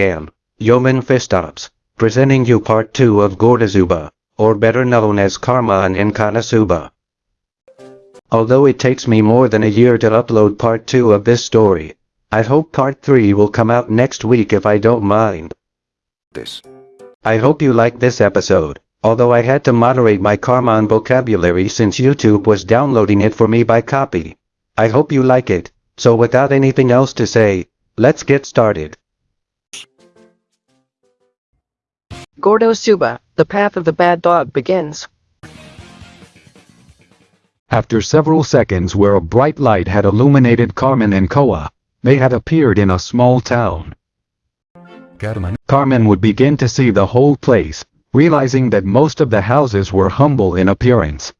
am, Yeoman Fistops, presenting you part 2 of Gordazuba, or better known as Karma and Inkanasuba. Although it takes me more than a year to upload part 2 of this story, I hope part 3 will come out next week if I don't mind. This. I hope you like this episode, although I had to moderate my karma and vocabulary since YouTube was downloading it for me by copy. I hope you like it, so without anything else to say, let's get started. Gordo Suba, the path of the bad dog begins. After several seconds where a bright light had illuminated Cartman and Koa, they had appeared in a small town. Cartman. Cartman would begin to see the whole place, realizing that most of the houses were humble in appearance.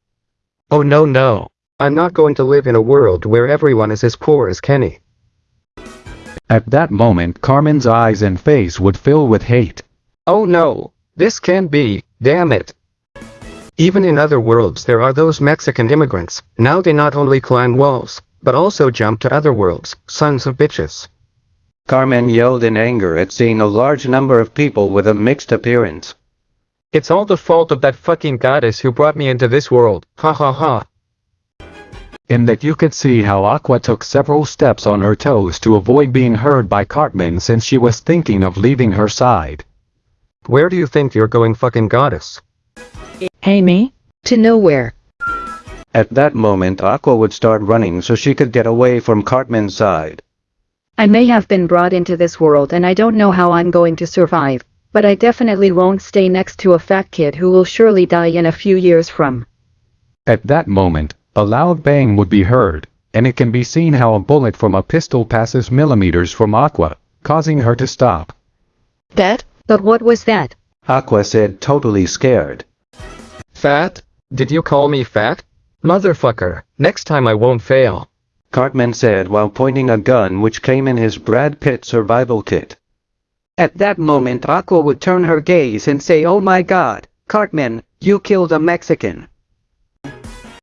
Oh no no. I'm not going to live in a world where everyone is as poor as Kenny. At that moment Cartman's eyes and face would fill with hate. Oh no. This can't be, damn it. Even in other worlds there are those Mexican immigrants, now they not only climb walls, but also jump to other worlds, sons of bitches. Carmen yelled in anger at seeing a large number of people with a mixed appearance. It's all the fault of that fucking goddess who brought me into this world, ha ha ha. In that you could see how Aqua took several steps on her toes to avoid being heard by Cartman since she was thinking of leaving her side. Where do you think you're going fucking goddess? Hey me? To nowhere. At that moment Aqua would start running so she could get away from Cartman's side. I may have been brought into this world and I don't know how I'm going to survive, but I definitely won't stay next to a fat kid who will surely die in a few years from. At that moment, a loud bang would be heard, and it can be seen how a bullet from a pistol passes millimeters from Aqua, causing her to stop. That? But what was that? Aqua said totally scared. Fat? Did you call me fat? Motherfucker, next time I won't fail. Cartman said while pointing a gun which came in his Brad Pitt survival kit. At that moment Aqua would turn her gaze and say oh my god, Cartman, you killed a Mexican.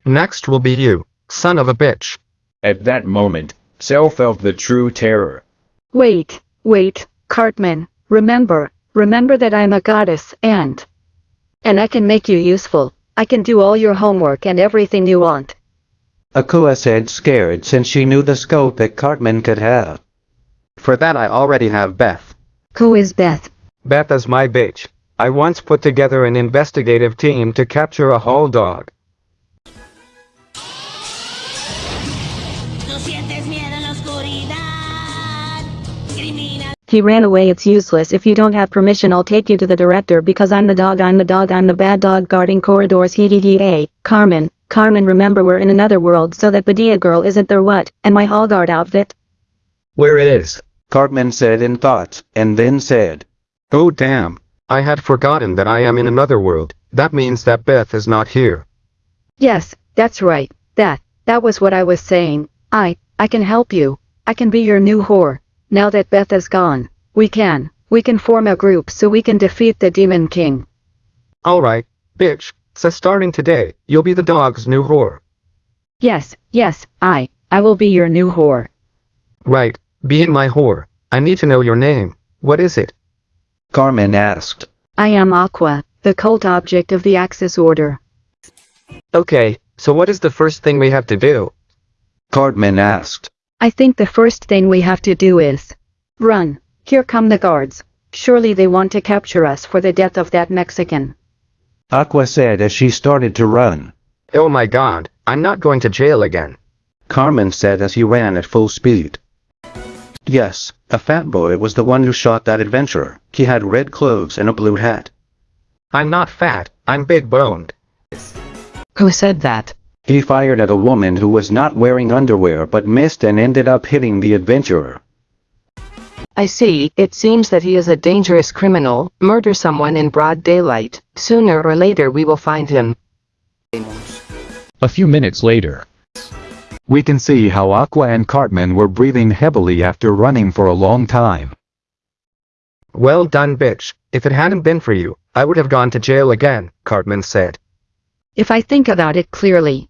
Next will be you, son of a bitch. At that moment, Cell felt the true terror. Wait, wait, Cartman, remember, remember that I'm a goddess and... And I can make you useful, I can do all your homework and everything you want. Aqua said scared since she knew the scope that Cartman could have. For that I already have Beth. Who is Beth? Beth is my bitch. I once put together an investigative team to capture a whole dog. He ran away it's useless if you don't have permission I'll take you to the director because I'm the dog I'm the dog I'm the bad dog guarding corridors hee hee hee hey, Cartman, Cartman remember we're in another world so that Badia girl isn't there what, and my hall guard outfit? Where it is? Cartman said in thought, and then said, Oh damn. I had forgotten that I am in another world. That means that Beth is not here. Yes, that's right, that, that was what I was saying, I, I can help you, I can be your new whore, now that Beth is gone, we can, we can form a group so we can defeat the Demon King. Alright, bitch. So starting today, you'll be the dog's new whore. Yes, yes, I, I will be your new whore. Right, being my whore. I need to know your name. What is it? Cartman asked. I am Aqua, the cult object of the Axis Order. Okay, so what is the first thing we have to do? Cartman asked. I think the first thing we have to do is run. Here come the guards. Surely they want to capture us for the death of that Mexican. Aqua said as she started to run. Oh my god, I'm not going to jail again. Cartman said as he ran at full speed. Yes, a fat boy was the one who shot that adventurer. He had red clothes and a blue hat. I'm not fat, I'm big boned. Who said that? He fired at a woman who was not wearing underwear but missed and ended up hitting the adventurer. I see, it seems that he is a dangerous criminal, murder someone in broad daylight. Sooner or later we will find him. A few minutes later, we can see how Aqua and Cartman were breathing heavily after running for a long time. Well done bitch, if it hadn't been for you, I would have gone to jail again, Cartman said. If I think about it clearly,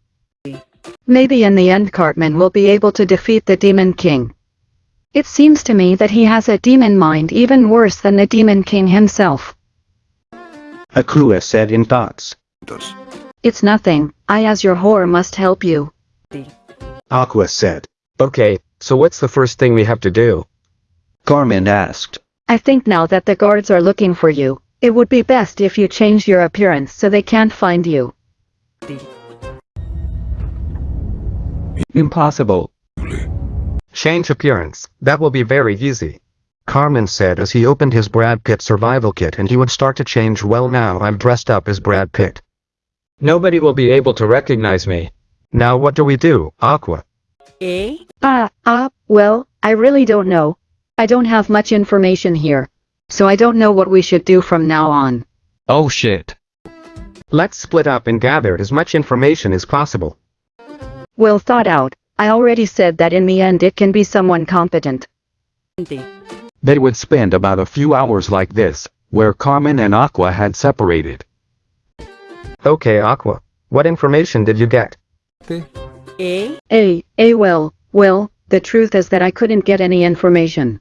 maybe in the end Cartman will be able to defeat the Demon King. It seems to me that he has a demon mind even worse than the Demon King himself. Aqua said in thoughts. It's nothing, I as your whore must help you. Aqua said. Okay, so what's the first thing we have to do? Cartman asked. I think now that the guards are looking for you, it would be best if you change your appearance so they can't find you. Impossible. Change appearance, that will be very easy. Cartman said as he opened his Brad Pitt survival kit and he would start to change well now I'm dressed up as Brad Pitt. Nobody will be able to recognize me. Now what do we do, Aqua? Eh? Ah, ah, well, I really don't know. I don't have much information here. So I don't know what we should do from now on. Oh shit. Let's split up and gather as much information as possible. Well thought out. I already said that in the end it can be someone competent. They would spend about a few hours like this, where Cartman and Aqua had separated. Okay Aqua, what information did you get? A? A, eh well, well, the truth is that I couldn't get any information.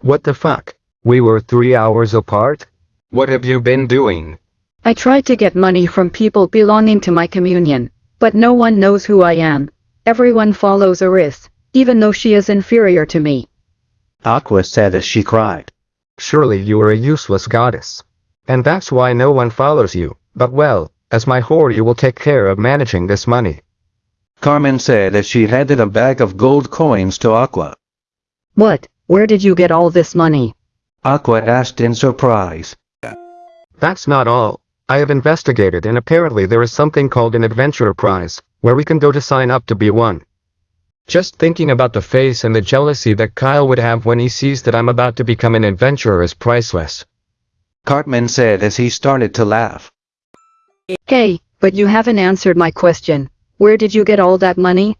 What the fuck? We were three hours apart? What have you been doing? I tried to get money from people belonging to my communion, but no one knows who I am. Everyone follows Eris, even though she is inferior to me. Aqua said as she cried. Surely you are a useless goddess. And that's why no one follows you, but well, as my whore you will take care of managing this money. Cartman said as she handed a bag of gold coins to Aqua. What? Where did you get all this money? Aqua asked in surprise. That's not all. I have investigated and apparently there is something called an adventurer prize, where we can go to sign up to be one. Just thinking about the face and the jealousy that Kyle would have when he sees that I'm about to become an adventurer is priceless. Cartman said as he started to laugh. Hey, but you haven't answered my question. Where did you get all that money?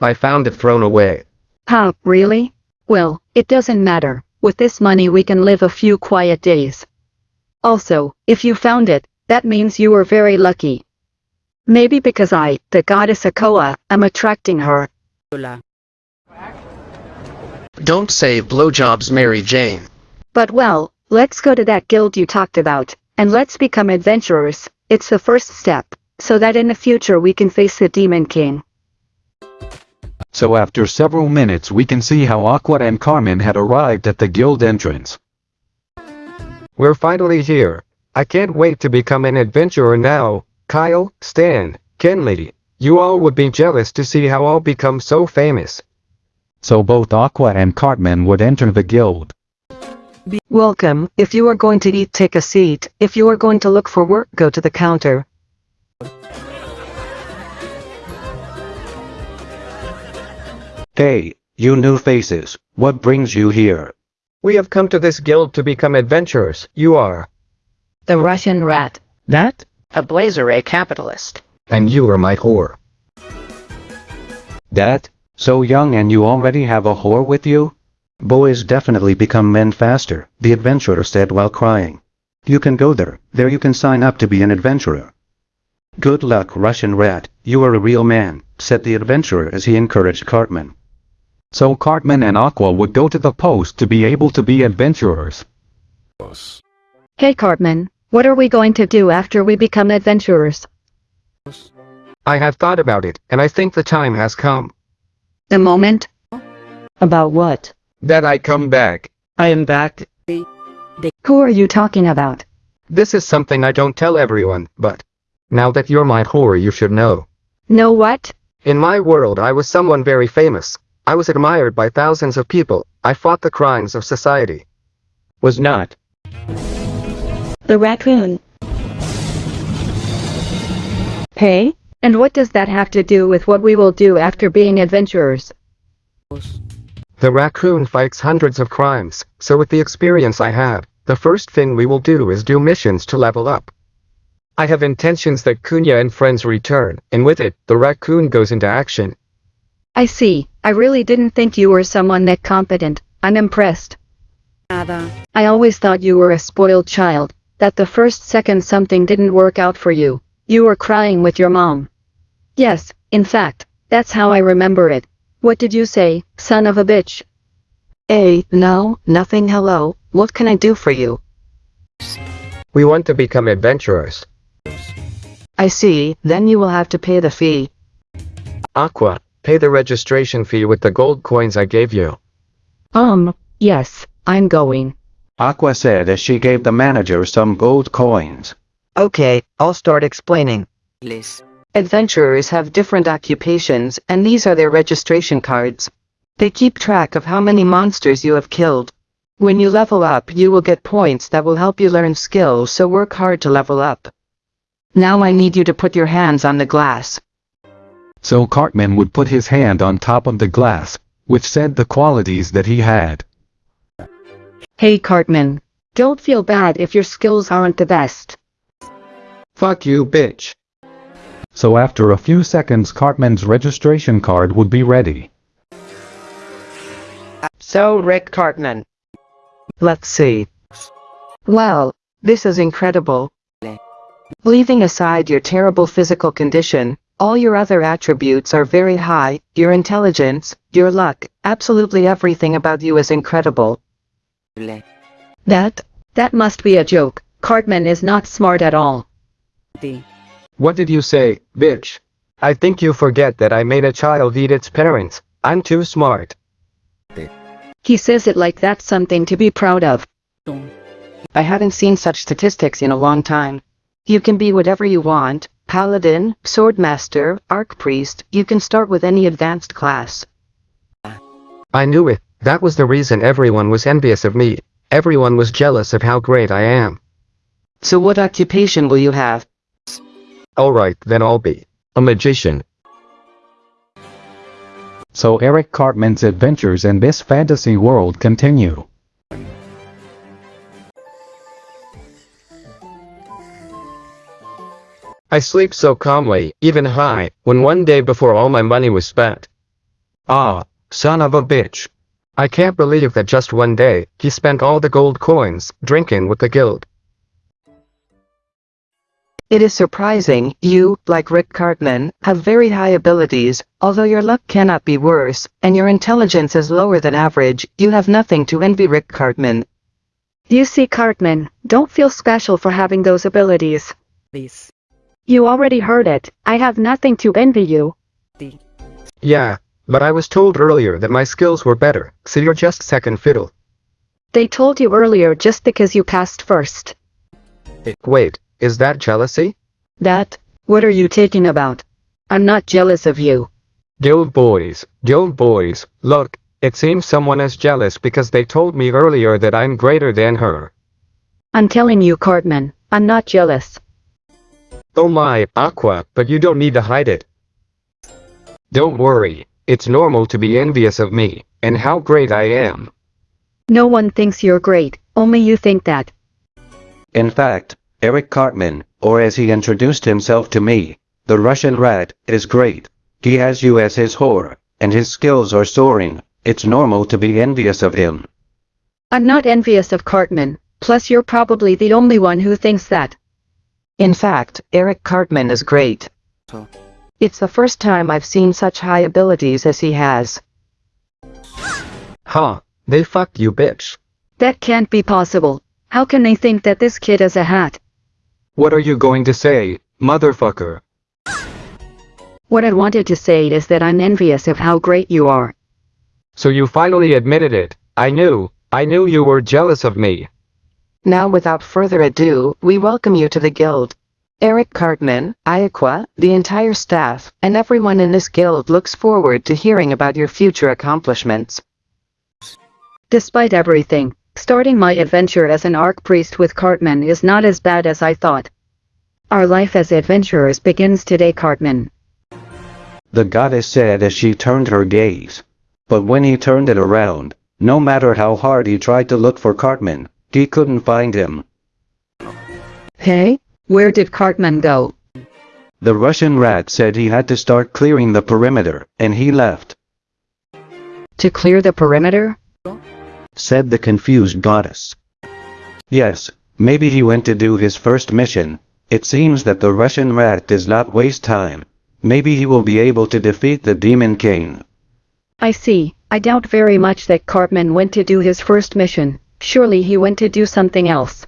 I found it thrown away. Huh, really? Well, it doesn't matter. With this money we can live a few quiet days. Also, if you found it, that means you were very lucky. Maybe because I, the goddess Aqua, am attracting her. Don't say blowjobs Mary Jane. But well, let's go to that guild you talked about, and let's become adventurers. It's the first step, so that in the future we can face the Demon King. So after several minutes we can see how Aqua and Cartman had arrived at the guild entrance. We're finally here. I can't wait to become an adventurer now. Kyle, Stan, Kenley, you all would be jealous to see how I'll become so famous. So both Aqua and Cartman would enter the guild. Be Welcome. If you are going to eat, take a seat. If you are going to look for work, go to the counter. Hey, you new faces, what brings you here? We have come to this guild to become adventurers. You are. The Russian rat. That? A blazer, a capitalist. And you are my whore. That? So young and you already have a whore with you? Boys definitely become men faster, the adventurer said while crying. You can go there, there you can sign up to be an adventurer. Good luck Russian rat, you are a real man, said the adventurer as he encouraged Cartman. So Cartman and Aqua would go to the post to be able to be adventurers. Dos. Hey Cartman, what are we going to do after we become adventurers? I have thought about it, and I think the time has come. The moment? About what? That I come back. I am back. Who are you talking about? This is something I don't tell everyone, but now that you're my whore, you should know. Know what? In my world, I was someone very famous. I was admired by thousands of people. I fought the crimes of society. Was not. The raccoon. Hey? And what does that have to do with what we will do after being adventurers? The raccoon fights hundreds of crimes, so with the experience I have, the first thing we will do is do missions to level up. I have intentions that Kunya and friends return, and with it, the raccoon goes into action. I see. I really didn't think you were someone that competent. I'm impressed. I always thought you were a spoiled child, that the first second something didn't work out for you, you were crying with your mom. Yes, in fact, That's how I remember it. What did you say, son of a bitch? A, no, nothing hello, what can I do for you? We want to become adventurers. I see, then you will have to pay the fee. Aqua, pay the registration fee with the gold coins I gave you. Um, yes, I'm going. Aqua said as she gave the manager some gold coins. Okay, I'll start explaining. Adventurers have different occupations, and these are their registration cards. They keep track of how many monsters you have killed. When you level up, you will get points that will help you learn skills, so work hard to level up. Now I need you to put your hands on the glass. So Cartman would put his hand on top of the glass, which said the qualities that he had. Hey Cartman. Don't feel bad if your skills aren't the best. Fuck you, bitch. So after a few seconds Cartman's registration card would be ready. So Rick Cartman. Let's see. Well, this is incredible. Leaving aside your terrible physical condition, all your other attributes are very high, your intelligence, your luck, absolutely everything about you is incredible. That, that must be a joke. Cartman is not smart at all. What did you say, bitch? I think you forget that I made a child eat its parents. I'm too smart. He says it like that's something to be proud of. I hadn't seen such statistics in a long time. You can be whatever you want, paladin, swordmaster, archpriest, you can start with any advanced class. I knew it. That was the reason everyone was envious of me. Everyone was jealous of how great I am. So what occupation will you have? Alright, then I'll be a magician. So Eric Cartman's adventures in this fantasy world continue. I sleep so calmly, even high, when one day before all my money was spent. Ah, son of a bitch. I can't believe that just one day, he spent all the gold coins, drinking with the guild. It is surprising, you, like Rick Cartman, have very high abilities, although your luck cannot be worse, and your intelligence is lower than average, you have nothing to envy Rick Cartman. You see Cartman, don't feel special for having those abilities. You already heard it, I have nothing to envy you. Yeah, but I was told earlier that my skills were better, so you're just second fiddle. They told you earlier just because you passed first. Wait, is that jealousy? That, what are you taking about? I'm not jealous of you. Guild boys, guild boys, look, it seems someone is jealous because they told me earlier that I'm greater than her. I'm telling you Cartman, I'm not jealous. Oh my, Aqua, but you don't need to hide it. Don't worry, it's normal to be envious of me, and how great I am. No one thinks you're great, only you think that. In fact, Eric Cartman, or as he introduced himself to me, the Russian rat, is great. He has you as his whore, and his skills are soaring. It's normal to be envious of him. I'm not envious of Cartman, plus you're probably the only one who thinks that. In fact, Eric Cartman is great. It's the first time I've seen such high abilities as he has. Huh, they fucked you bitch. That can't be possible. How can they think that this kid is a hat? What are you going to say, motherfucker? What I wanted to say is that I'm envious of how great you are. So you finally admitted it. I knew, I knew you were jealous of me. Now without further ado, we welcome you to the guild. Eric Cartman, Iaqua, the entire staff, and everyone in this guild looks forward to hearing about your future accomplishments. Despite everything, starting my adventure as an archpriest with Cartman is not as bad as I thought. Our life as adventurers begins today Cartman. The goddess said as she turned her gaze. But when he turned it around, no matter how hard he tried to look for Cartman, he couldn't find him. Hey? Where did Cartman go? The Russian rat said he had to start clearing the perimeter, and he left, To clear the perimeter? said the confused goddess. Yes, maybe he went to do his first mission. It seems that the Russian rat does not waste time. Maybe he will be able to defeat the Demon King. I see. I doubt very much that Cartman went to do his first mission. Surely he went to do something else.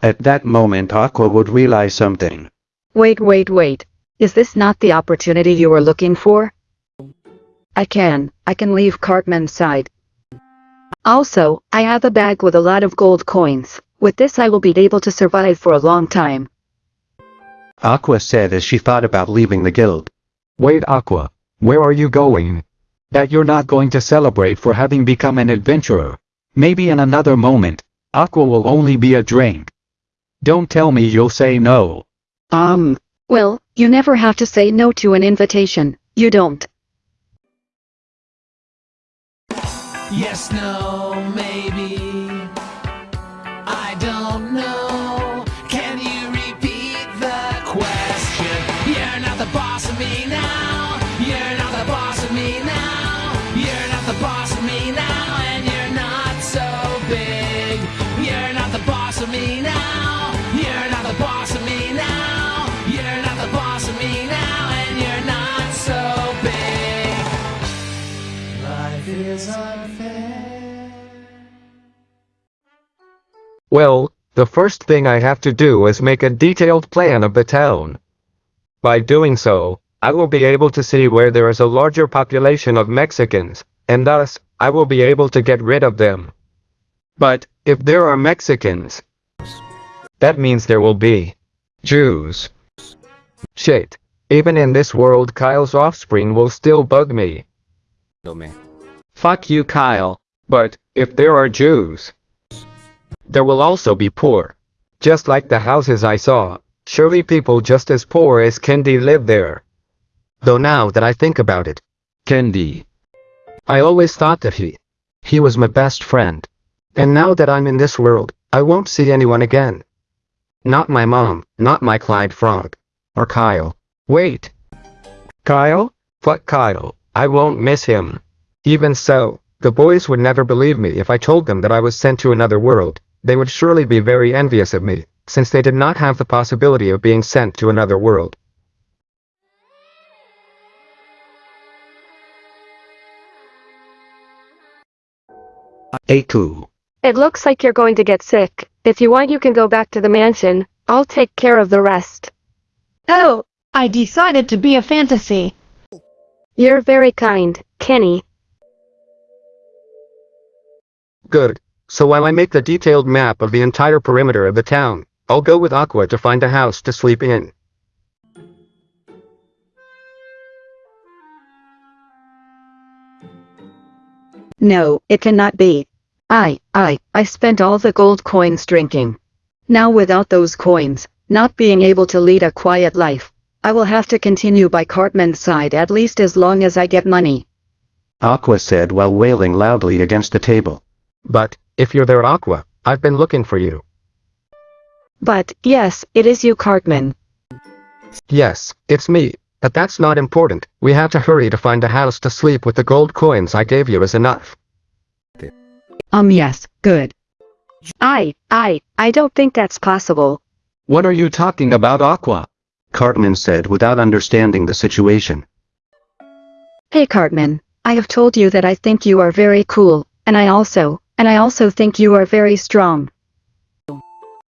At that moment Aqua would realize something. Wait, wait, wait. Is this not the opportunity you were looking for? I can. I can leave Cartman's side. Also, I have a bag with a lot of gold coins. With this I will be able to survive for a long time. Aqua said as she thought about leaving the guild. Wait Aqua, where are you going? That you're not going to celebrate for having become an adventurer. Maybe in another moment, Aqua will only be a drink. Don't tell me you'll say no. Um, well, you never have to say no to an invitation. You don't. Yes, no, maybe. Well, the first thing I have to do is make a detailed plan of the town. By doing so, I will be able to see where there is a larger population of Mexicans, and thus, I will be able to get rid of them. But, if there are Mexicans, that means there will be Jews. Shit. Even in this world Kyle's offspring will still bug me. Fuck you Kyle. But, if there are Jews, there will also be poor. Just like the houses I saw, surely people just as poor as Kendi live there. Though now that I think about it, Kendi. I always thought that he, he was my best friend. And now that I'm in this world, I won't see anyone again. Not my mom, not my Clyde Frog. Or Kyle. Wait. Kyle? Fuck Kyle. I won't miss him. Even so, the boys would never believe me if I told them that I was sent to another world. They would surely be very envious of me, since they did not have the possibility of being sent to another world. Aku. It looks like you're going to get sick. If you want you can go back to the mansion. I'll take care of the rest. Oh, I decided to be a fantasy. You're very kind, Kenny. Good. So while I make the detailed map of the entire perimeter of the town, I'll go with Aqua to find a house to sleep in. No, it cannot be. I, I, I spent all the gold coins drinking. Now without those coins, not being able to lead a quiet life, I will have to continue by Cartman's side at least as long as I get money. Aqua said while wailing loudly against the table. But, if you're there Aqua, I've been looking for you. But, yes, it is you Cartman. Yes, it's me. But that's not important. We have to hurry to find a house to sleep with the gold coins I gave you is enough. Um yes, good. I, I, I don't think that's possible. What are you talking about Aqua? Cartman said without understanding the situation. Hey Cartman, I have told you that I think you are very cool, and I also, and I also think you are very strong.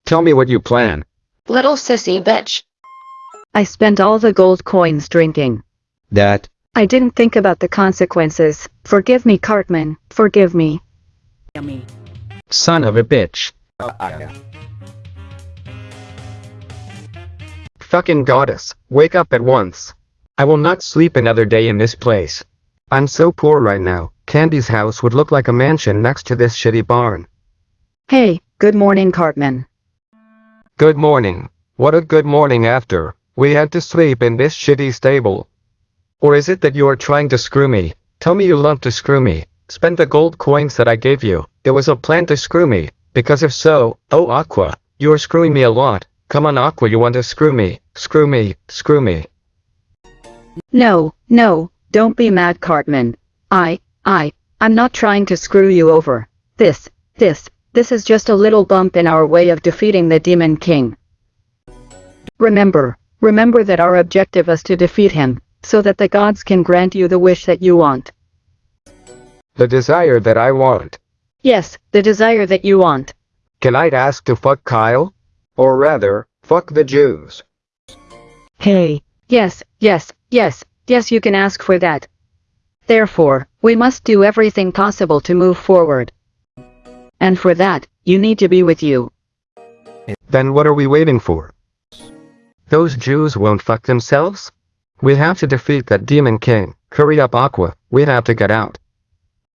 Tell me what you plan. Little sissy bitch. I spent all the gold coins drinking. That, I didn't think about the consequences. Forgive me Cartman, forgive me. Son of a bitch. Fucking goddess, wake up at once. I will not sleep another day in this place. I'm so poor right now, Candy's house would look like a mansion next to this shitty barn. Hey, good morning Cartman. Good morning. What a good morning after. We had to sleep in this shitty stable. Or is it that you are trying to screw me? Tell me you love to screw me. Spend the gold coins that I gave you. It was a plan to screw me. Because if so, oh Aqua, you are screwing me a lot. Come on Aqua you want to screw me. Screw me, screw me. No, no, don't be mad Cartman. I, I, I'm not trying to screw you over. This, this, this is just a little bump in our way of defeating the Demon King. Remember, Remember that our objective is to defeat him, so that the gods can grant you the wish that you want. The desire that I want. Yes, the desire that you want. Can I ask to fuck Kyle? Or rather, fuck the Jews. Hey. Yes, yes, yes, yes you can ask for that. Therefore, we must do everything possible to move forward. And for that, you need to be with you. Then what are we waiting for? Those Jews won't fuck themselves? We have to defeat that demon king. Hurry up Aqua, we have to get out.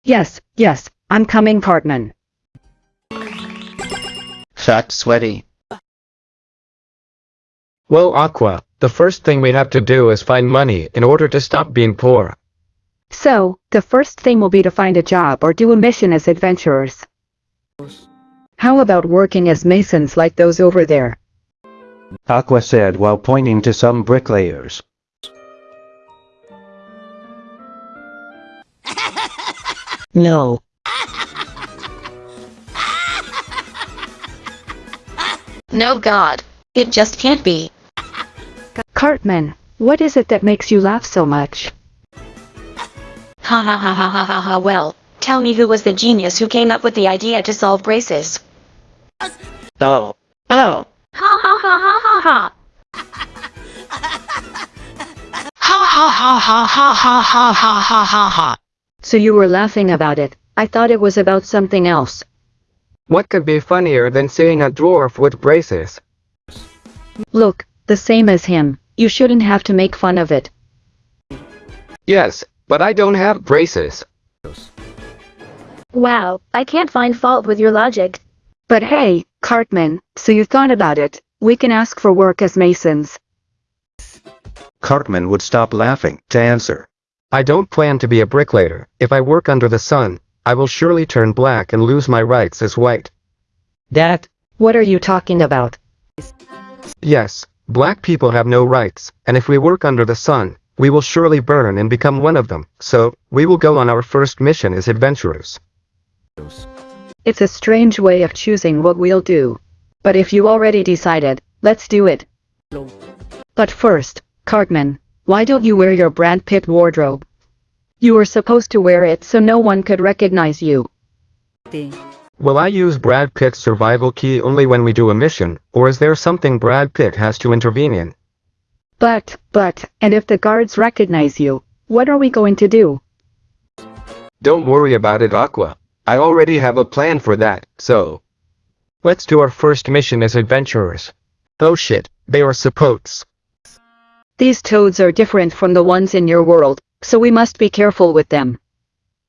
Yes, yes, I'm coming Cartman. Fat sweaty. Well Aqua, the first thing we have to do is find money in order to stop being poor. So, the first thing will be to find a job or do a mission as adventurers. How about working as masons like those over there? Aqua said while pointing to some bricklayers. No. No god. It just can't be. Cartman, what is it that makes you laugh so much? Ha ha ha ha ha ha ha well, tell me who was the genius who came up with the idea to solve braces. Oh. Oh. Ha ha ha ha ha ha. Ha ha ha ha ha ha ha ha ha ha ha. So you were laughing about it. I thought it was about something else. What could be funnier than seeing a dwarf with braces? Look, the same as him. You shouldn't have to make fun of it. Yes, but I don't have braces. Wow, I can't find fault with your logic. But hey, Cartman, so you thought about it. We can ask for work as masons. Cartman would stop laughing to answer. I don't plan to be a bricklayer. If I work under the sun, I will surely turn black and lose my rights as white. That? What are you talking about? Yes, black people have no rights, and if we work under the sun, we will surely burn and become one of them. So, we will go on our first mission as adventurers. It's a strange way of choosing what we'll do. But if you already decided, let's do it. But first, Cartman, why don't you wear your Brad Pitt wardrobe? You were supposed to wear it so no one could recognize you. Will I use Brad Pitt's survival key only when we do a mission, or is there something Brad Pitt has to intervene in? But, but, and if the guards recognize you, what are we going to do? Don't worry about it Aqua. I already have a plan for that, so... Let's do our first mission as adventurers. Oh shit, they are supports. These toads are different from the ones in your world, so we must be careful with them.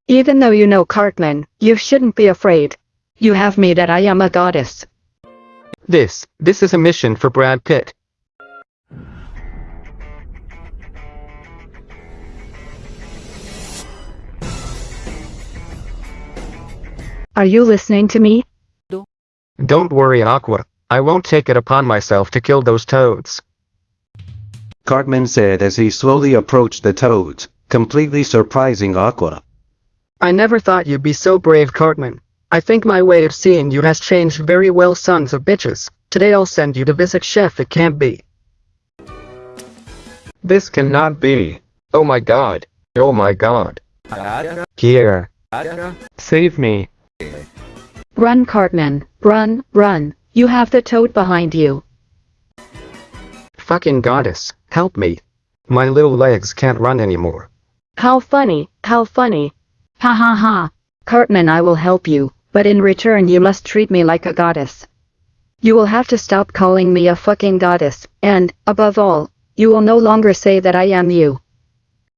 Even though you know Cartman, you shouldn't be afraid. You have me that I am a goddess. This, this is a mission for Brad Pitt. Are you listening to me? Don't worry Aqua, I won't take it upon myself to kill those toads. Cartman said as he slowly approached the toads, completely surprising Aqua. I never thought you'd be so brave Cartman. I think my way of seeing you has changed very well sons of bitches. Today I'll send you to visit Chef it can't be. This cannot be. Oh my god. Oh my god. Here. Save me. Run Cartman, run, run. You have the toad behind you. Fucking goddess, help me. My little legs can't run anymore. How funny, how funny. Ha ha ha. Cartman I will help you, but in return you must treat me like a goddess. You will have to stop calling me a fucking goddess, and, above all, you will no longer say that I am you.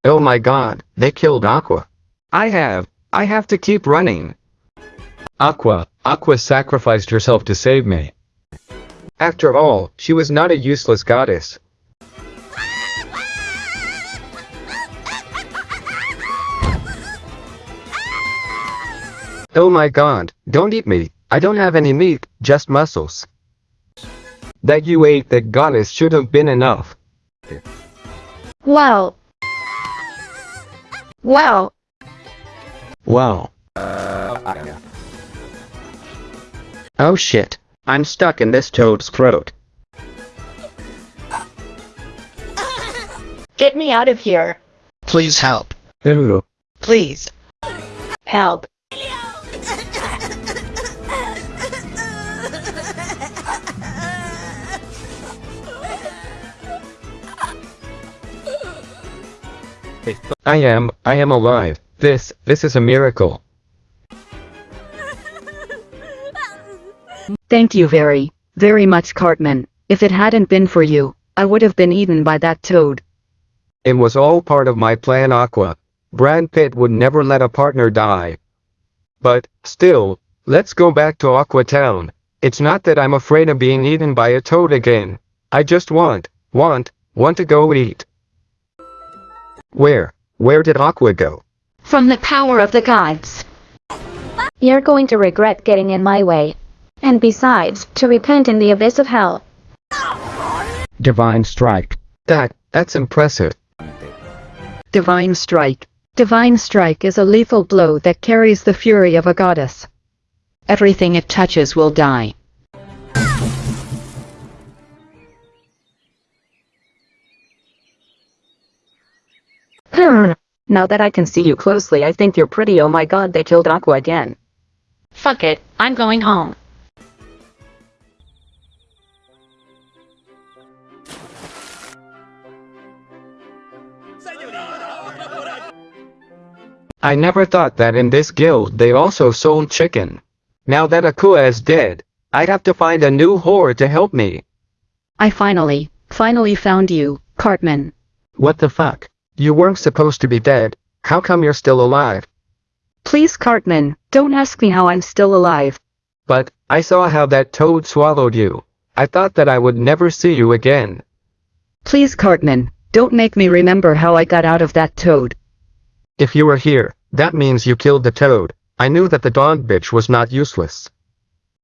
Oh my god, they killed Aqua. I have, I have to keep running. Aqua, Aqua sacrificed herself to save me. After all, she was not a useless goddess. Oh my god, don't eat me. I don't have any meat, just muscles. That you ate the goddess should have been enough. Wow. Wow. Wow. Uh, Oh shit. I'm stuck in this toad's throat. Get me out of here. Please help. Who? Please. Help. I am, I am alive. This, this is a miracle. Thank you very, very much Cartman. If it hadn't been for you, I would have been eaten by that toad. It was all part of my plan Aqua. Brad Pitt would never let a partner die. But, still, let's go back to Aqua Town. It's not that I'm afraid of being eaten by a toad again. I just want, want, want to go eat. Where, where did Aqua go? From the power of the gods. You're going to regret getting in my way. And besides, to repent in the abyss of hell. Divine Strike. That, that's impressive. Divine Strike. Divine Strike is a lethal blow that carries the fury of a goddess. Everything it touches will die. Hmm. Now that I can see you closely, I think you're pretty. Oh my god, they killed Aqua again. Fuck it, I'm going home. I never thought that in this guild they also sold chicken. Now that Aqua is dead, I'd have to find a new whore to help me. I finally, finally found you, Cartman. What the fuck? You weren't supposed to be dead. How come you're still alive? Please, Cartman, don't ask me how I'm still alive. But, I saw how that toad swallowed you. I thought that I would never see you again. Please, Cartman, don't make me remember how I got out of that toad. If you were here, that means you killed the toad. I knew that the dog bitch was not useless.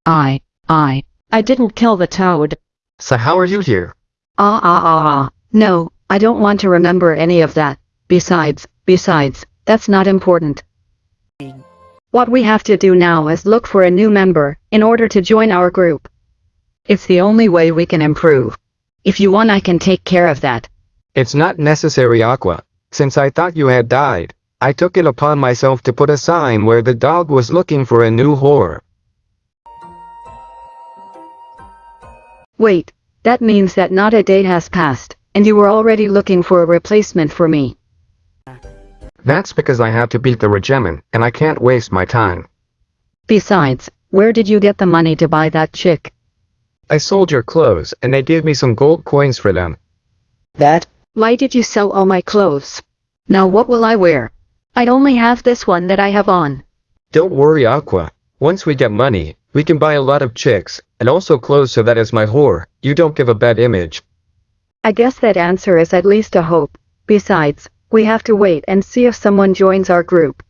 I, I, I didn't kill the toad. So how are you here? Ah ah ah ah. No, I don't want to remember any of that. Besides, besides, that's not important. What we have to do now is look for a new member, in order to join our group. It's the only way we can improve. If you want I can take care of that. It's not necessary Aqua. Since I thought you had died, I took it upon myself to put a sign where the dog was looking for a new whore. Wait, that means that not a day has passed, and you were already looking for a replacement for me. That's because I have to beat the regimen, and I can't waste my time. Besides, where did you get the money to buy that chick? I sold your clothes, and they gave me some gold coins for them. That? Why did you sell all my clothes? Now what will I wear? I'd only have this one that I have on. Don't worry Aqua. Once we get money, we can buy a lot of chicks, and also clothes so that as my whore, you don't give a bad image. I guess that answer is at least a hope. Besides, we have to wait and see if someone joins our group.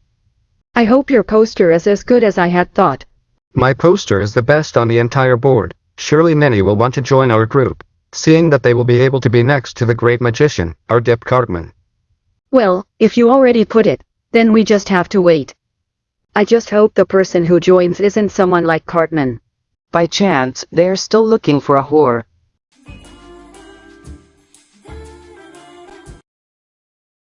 I hope your poster is as good as I had thought. My poster is the best on the entire board. Surely many will want to join our group, seeing that they will be able to be next to the great magician, our Dip Cartman. Well, if you already put it, then we just have to wait. I just hope the person who joins isn't someone like Cartman. By chance, they're still looking for a whore.